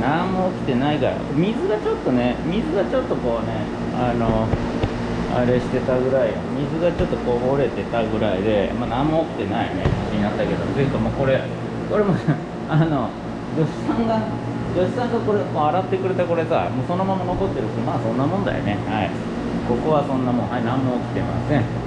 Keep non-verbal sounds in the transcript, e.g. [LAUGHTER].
何も起きてないから。水がちょっとね水がちょっとこうねあのあれしてたぐらい水がちょっとこぼれてたぐらいで、まあ、何も起きてないね。気になったけどというかもうこれこれも [LAUGHS] あの女子さんが女子さんがこれこう洗ってくれたこれさもうそのまま残ってるしまあそんなもんだよね。はい。ここはそんなもん。はい何も起きてません。